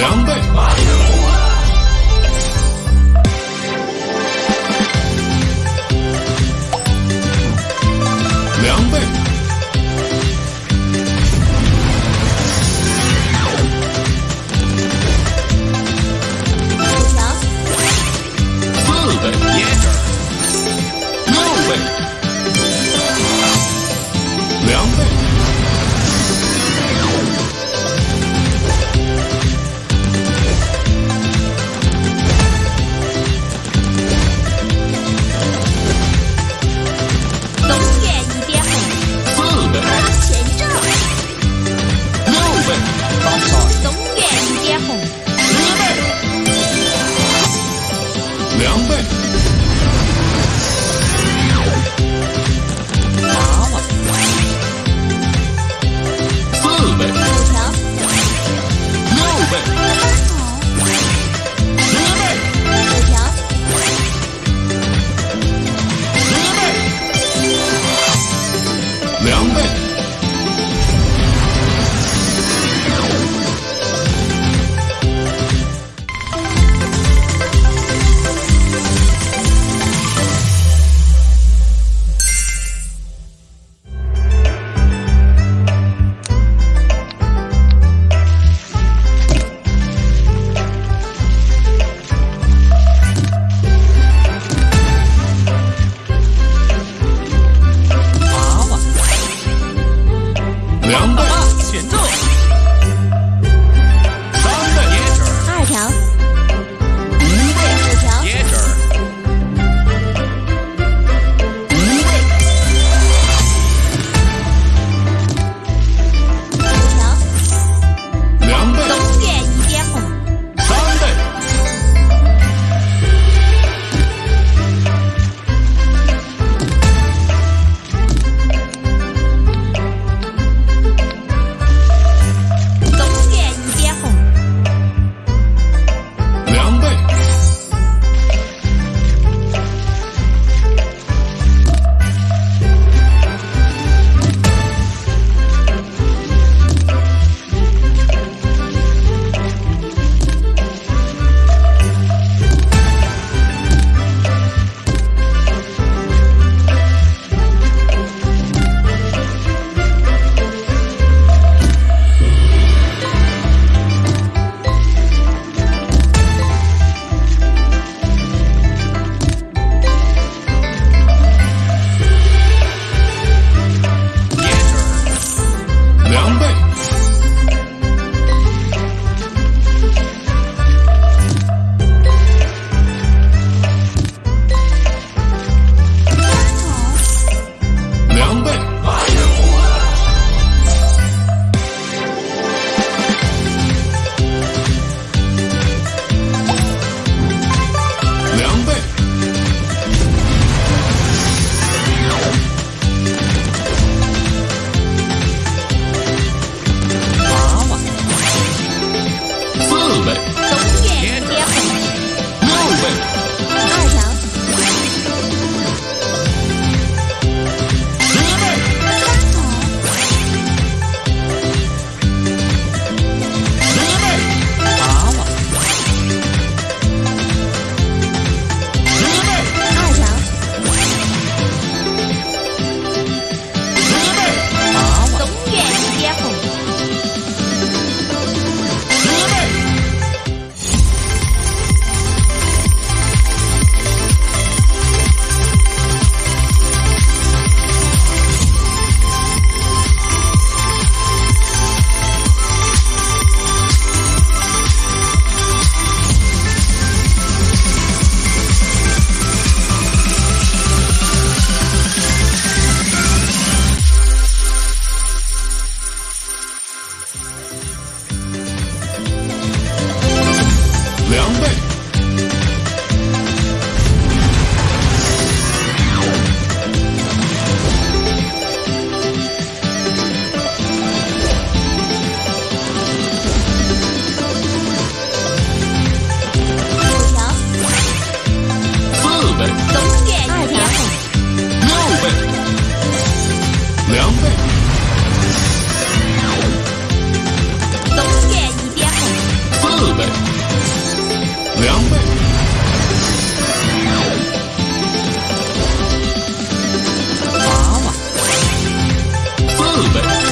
两倍，狼狈两倍。冬夜一边红。四倍。两倍。娃娃。四倍。